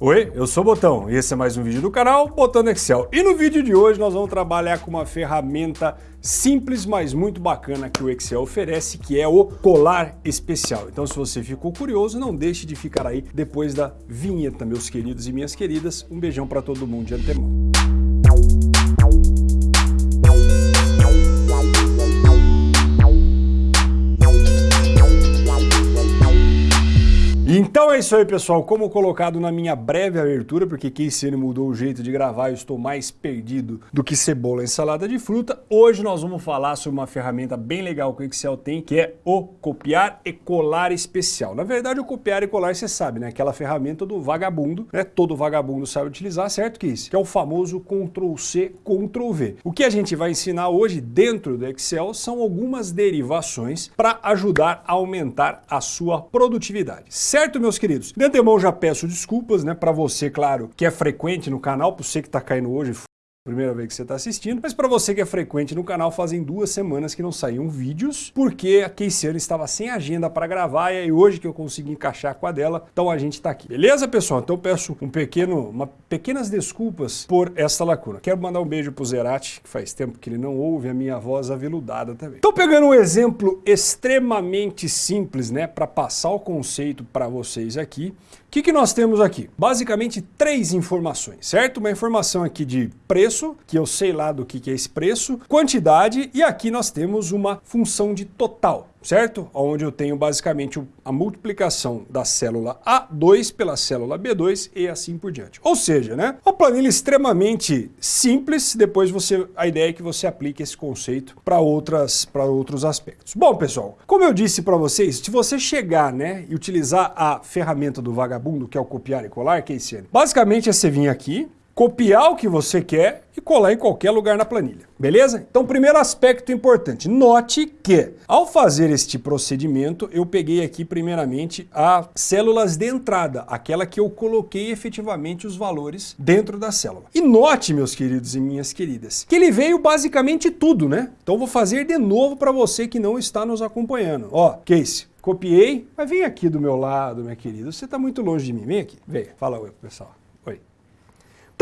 Oi, eu sou o Botão e esse é mais um vídeo do canal Botão Excel. E no vídeo de hoje nós vamos trabalhar com uma ferramenta simples, mas muito bacana que o Excel oferece, que é o colar especial. Então se você ficou curioso, não deixe de ficar aí depois da vinheta, meus queridos e minhas queridas. Um beijão para todo mundo de antemão. Então é isso aí, pessoal. Como colocado na minha breve abertura, porque Keiciane mudou o jeito de gravar, eu estou mais perdido do que cebola em salada de fruta. Hoje nós vamos falar sobre uma ferramenta bem legal que o Excel tem, que é o copiar e colar especial. Na verdade, o copiar e colar, você sabe, né? Aquela ferramenta do vagabundo, né? Todo vagabundo sabe utilizar, certo que isso? Que é o famoso Ctrl-C, Ctrl-V. O que a gente vai ensinar hoje dentro do Excel são algumas derivações para ajudar a aumentar a sua produtividade, certo? Meus queridos? De antemão já peço desculpas, né, para você, claro, que é frequente no canal, para você que está caindo hoje, primeira vez que você está assistindo, mas para você que é frequente no canal, fazem duas semanas que não saíam vídeos, porque a Keiciane estava sem agenda para gravar e aí hoje que eu consegui encaixar com a dela, então a gente está aqui. Beleza, pessoal? Então eu peço um pequeno, uma, pequenas desculpas por essa lacuna. Quero mandar um beijo pro Zerati, que faz tempo que ele não ouve a minha voz aveludada também. Estou pegando um exemplo extremamente simples, né, para passar o conceito para vocês aqui. O que, que nós temos aqui? Basicamente três informações, certo? Uma informação aqui de preço, que eu sei lá do que é esse preço, quantidade e aqui nós temos uma função de total certo? Onde eu tenho basicamente a multiplicação da célula A2 pela célula B2 e assim por diante. Ou seja, né, uma planilha extremamente simples, depois você a ideia é que você aplique esse conceito para outras para outros aspectos. Bom, pessoal, como eu disse para vocês, se você chegar, né, e utilizar a ferramenta do vagabundo, que é o copiar e colar, que é esse, basicamente é você vir aqui, copiar o que você quer e colar em qualquer lugar na planilha, beleza? Então, primeiro aspecto importante, note que ao fazer este procedimento, eu peguei aqui primeiramente as células de entrada, aquela que eu coloquei efetivamente os valores dentro da célula. E note, meus queridos e minhas queridas, que ele veio basicamente tudo, né? Então vou fazer de novo para você que não está nos acompanhando. Ó, Case, copiei, mas vem aqui do meu lado, minha querida, você está muito longe de mim, vem aqui, vem, fala oi pessoal.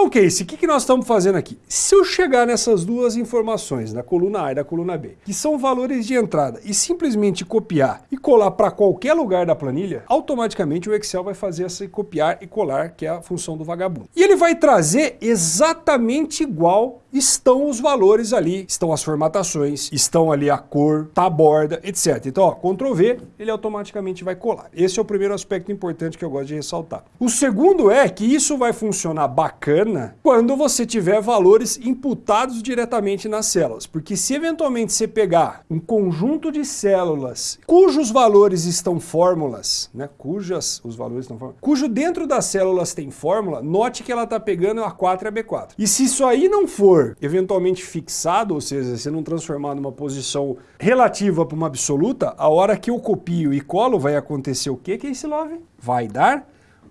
Então, Casey, o que, que nós estamos fazendo aqui? Se eu chegar nessas duas informações, na coluna A e da coluna B, que são valores de entrada, e simplesmente copiar e colar para qualquer lugar da planilha, automaticamente o Excel vai fazer esse copiar e colar, que é a função do vagabundo. E ele vai trazer exatamente igual estão os valores ali, estão as formatações, estão ali a cor, tá a borda, etc. Então, ó, Ctrl V, ele automaticamente vai colar. Esse é o primeiro aspecto importante que eu gosto de ressaltar. O segundo é que isso vai funcionar bacana quando você tiver valores imputados diretamente nas células, porque se eventualmente você pegar um conjunto de células cujos valores estão fórmulas, né, cujas os valores estão fórmulas, cujo dentro das células tem fórmula, note que ela está pegando a 4 e a B4. E se isso aí não for eventualmente fixado, ou seja, se não transformar numa posição relativa para uma absoluta, a hora que eu copio e colo vai acontecer o que, que é love? Vai dar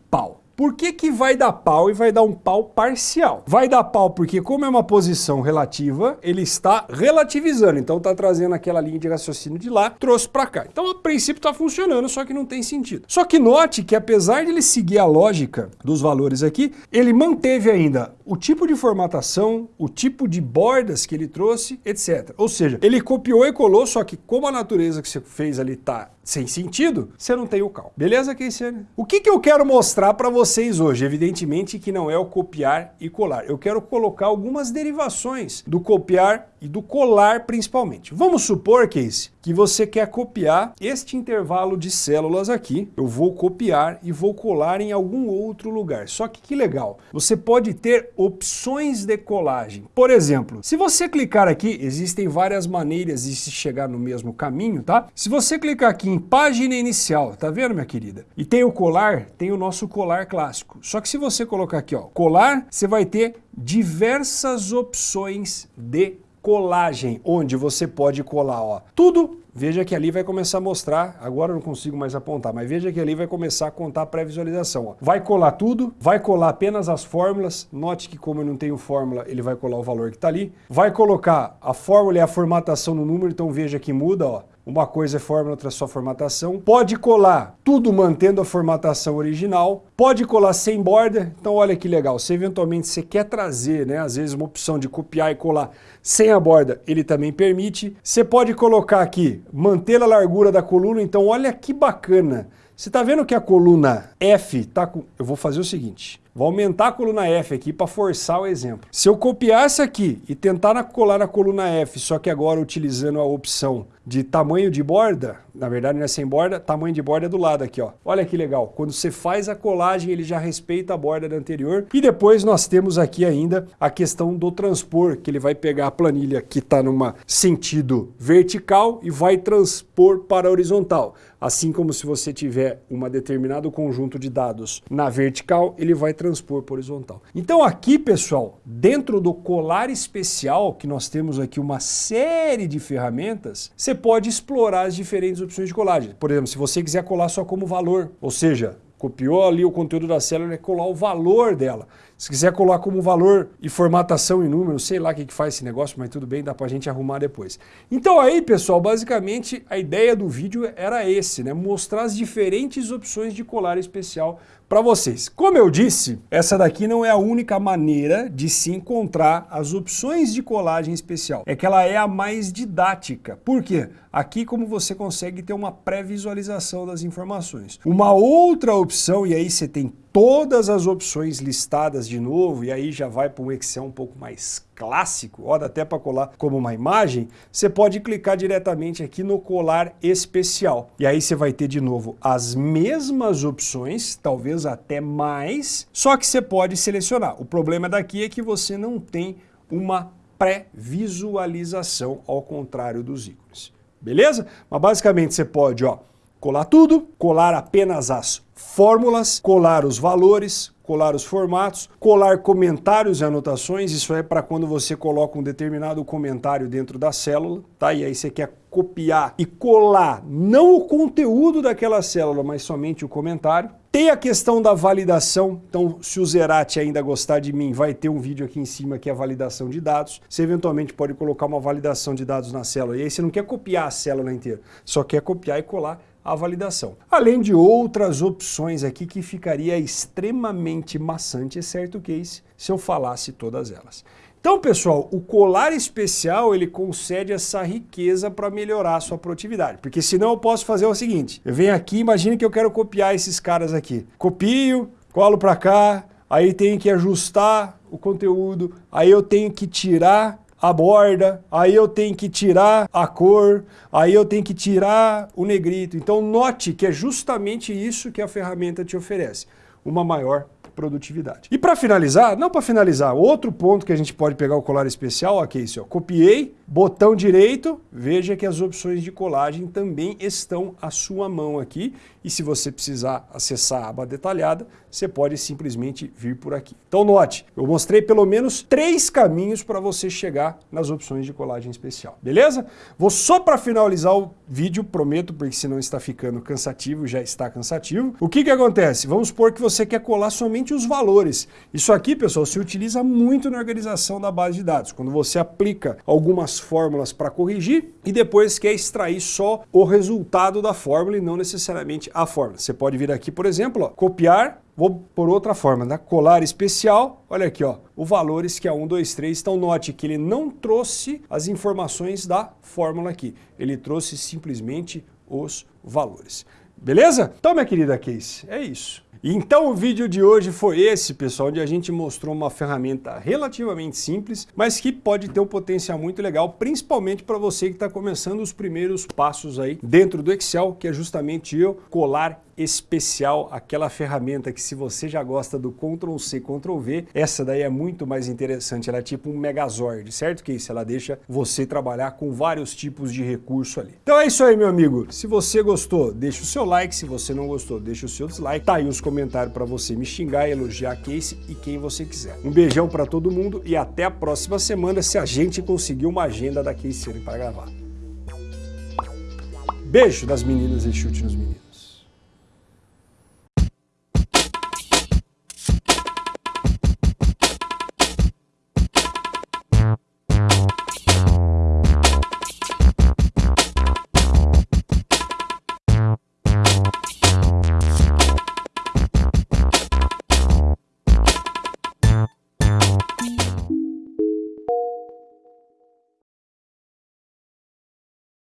pau. Por que, que vai dar pau e vai dar um pau parcial? Vai dar pau porque como é uma posição relativa, ele está relativizando, então está trazendo aquela linha de raciocínio de lá, trouxe para cá. Então a princípio está funcionando, só que não tem sentido. Só que note que apesar de ele seguir a lógica dos valores aqui, ele manteve ainda o tipo de formatação, o tipo de bordas que ele trouxe, etc. Ou seja, ele copiou e colou, só que como a natureza que você fez ali está sem sentido, você não tem o cal. Beleza, Keiciane? O que, que eu quero mostrar para vocês hoje? Evidentemente que não é o copiar e colar. Eu quero colocar algumas derivações do copiar e do colar principalmente. Vamos supor, Casey, que você quer copiar este intervalo de células aqui. Eu vou copiar e vou colar em algum outro lugar. Só que que legal, você pode ter opções de colagem. Por exemplo, se você clicar aqui, existem várias maneiras de se chegar no mesmo caminho, tá? Se você clicar aqui em página inicial, tá vendo, minha querida? E tem o colar, tem o nosso colar clássico. Só que se você colocar aqui, ó, colar, você vai ter diversas opções de colagem, onde você pode colar ó, tudo. Veja que ali vai começar a mostrar, agora eu não consigo mais apontar, mas veja que ali vai começar a contar a pré-visualização. Vai colar tudo, vai colar apenas as fórmulas, note que como eu não tenho fórmula, ele vai colar o valor que está ali. Vai colocar a fórmula e a formatação no número, então veja que muda, ó uma coisa é fórmula, outra é só formatação. Pode colar tudo mantendo a formatação original, pode colar sem borda, então olha que legal, se eventualmente você quer trazer, né, às vezes uma opção de copiar e colar sem a borda, ele também permite. Você pode colocar aqui, manter a largura da coluna, então olha que bacana. Você está vendo que a coluna F está com... Eu vou fazer o seguinte, vou aumentar a coluna F aqui para forçar o exemplo. Se eu copiar essa aqui e tentar colar na coluna F, só que agora utilizando a opção de tamanho de borda, na verdade não é sem borda, tamanho de borda é do lado aqui, ó. Olha que legal, quando você faz a colagem ele já respeita a borda da anterior. E depois nós temos aqui ainda a questão do transpor, que ele vai pegar a planilha que está numa sentido vertical e vai transpor para horizontal. Assim como se você tiver um determinado conjunto de dados na vertical, ele vai transpor para horizontal. Então aqui, pessoal, dentro do colar especial, que nós temos aqui uma série de ferramentas, você pode explorar as diferentes opções de colagem. Por exemplo, se você quiser colar só como valor, ou seja, copiou ali o conteúdo da célula e colar o valor dela. Se quiser colar como valor e formatação em número, sei lá o que, que faz esse negócio, mas tudo bem, dá pra gente arrumar depois. Então aí, pessoal, basicamente a ideia do vídeo era esse, né? Mostrar as diferentes opções de colar especial para vocês. Como eu disse, essa daqui não é a única maneira de se encontrar as opções de colagem especial. É que ela é a mais didática. Por quê? Aqui como você consegue ter uma pré-visualização das informações. Uma outra opção, e aí você tem todas as opções listadas de novo, e aí já vai para um Excel um pouco mais clássico, ó, dá até para colar como uma imagem, você pode clicar diretamente aqui no colar especial. E aí você vai ter de novo as mesmas opções, talvez até mais, só que você pode selecionar. O problema daqui é que você não tem uma pré-visualização, ao contrário dos ícones. Beleza? Mas basicamente você pode ó, colar tudo, colar apenas as fórmulas, colar os valores, colar os formatos, colar comentários e anotações, isso é para quando você coloca um determinado comentário dentro da célula, tá? E aí você quer copiar e colar não o conteúdo daquela célula, mas somente o comentário. Tem a questão da validação, então se o Zerati ainda gostar de mim, vai ter um vídeo aqui em cima que é a validação de dados. Você eventualmente pode colocar uma validação de dados na célula, e aí você não quer copiar a célula inteira, só quer copiar e colar a validação. Além de outras opções aqui que ficaria extremamente maçante, certo case, se eu falasse todas elas. Então, pessoal, o colar especial ele concede essa riqueza para melhorar a sua produtividade. Porque senão eu posso fazer o seguinte, eu venho aqui, imagine que eu quero copiar esses caras aqui. Copio, colo para cá, aí tenho que ajustar o conteúdo, aí eu tenho que tirar a borda, aí eu tenho que tirar a cor, aí eu tenho que tirar o negrito. Então note que é justamente isso que a ferramenta te oferece, uma maior produtividade. E para finalizar, não para finalizar, outro ponto que a gente pode pegar o colar especial, aqui é isso, copiei, botão direito, veja que as opções de colagem também estão à sua mão aqui e se você precisar acessar a aba detalhada, você pode simplesmente vir por aqui. Então note, eu mostrei pelo menos três caminhos para você chegar nas opções de colagem especial, beleza? Vou só para finalizar o vídeo, prometo, porque senão está ficando cansativo, já está cansativo. O que que acontece? Vamos supor que você quer colar somente os valores. Isso aqui, pessoal, se utiliza muito na organização da base de dados, quando você aplica algumas fórmulas para corrigir e depois quer extrair só o resultado da fórmula e não necessariamente a fórmula. Você pode vir aqui, por exemplo, ó, copiar, vou por outra forma, né? colar especial, olha aqui, ó, o valores que é 1, 2, 3. Então note que ele não trouxe as informações da fórmula aqui, ele trouxe simplesmente os valores. Beleza? Então, minha querida Case, é isso. Então o vídeo de hoje foi esse, pessoal, onde a gente mostrou uma ferramenta relativamente simples, mas que pode ter um potencial muito legal, principalmente para você que está começando os primeiros passos aí dentro do Excel, que é justamente eu colar especial, aquela ferramenta que se você já gosta do Ctrl C, Ctrl V, essa daí é muito mais interessante, ela é tipo um Megazord, certo que isso? Ela deixa você trabalhar com vários tipos de recurso ali. Então é isso aí, meu amigo. Se você gostou, deixa o seu like, se você não gostou, deixa o seu dislike. Tá aí os comentários para você me xingar, elogiar a Case e quem você quiser. Um beijão para todo mundo e até a próxima semana se a gente conseguir uma agenda da Case para gravar. Beijo das meninas e chute nos meninos.